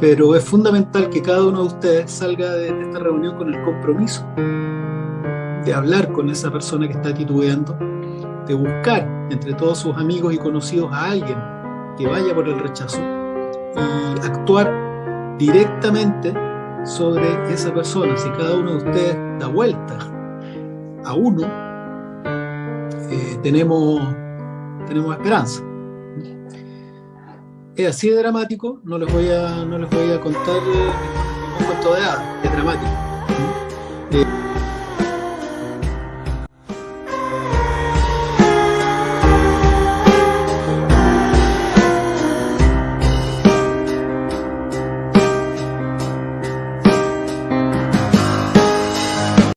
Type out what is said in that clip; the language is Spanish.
pero es fundamental que cada uno de ustedes salga de esta reunión con el compromiso de hablar con esa persona que está titubeando, de buscar entre todos sus amigos y conocidos a alguien que vaya por el rechazo y actuar directamente sobre esa persona. Si cada uno de ustedes da vuelta a uno, eh, tenemos, tenemos esperanza es así de dramático, no les voy a, no les voy a contar eh, un cuento de hadas, es dramático.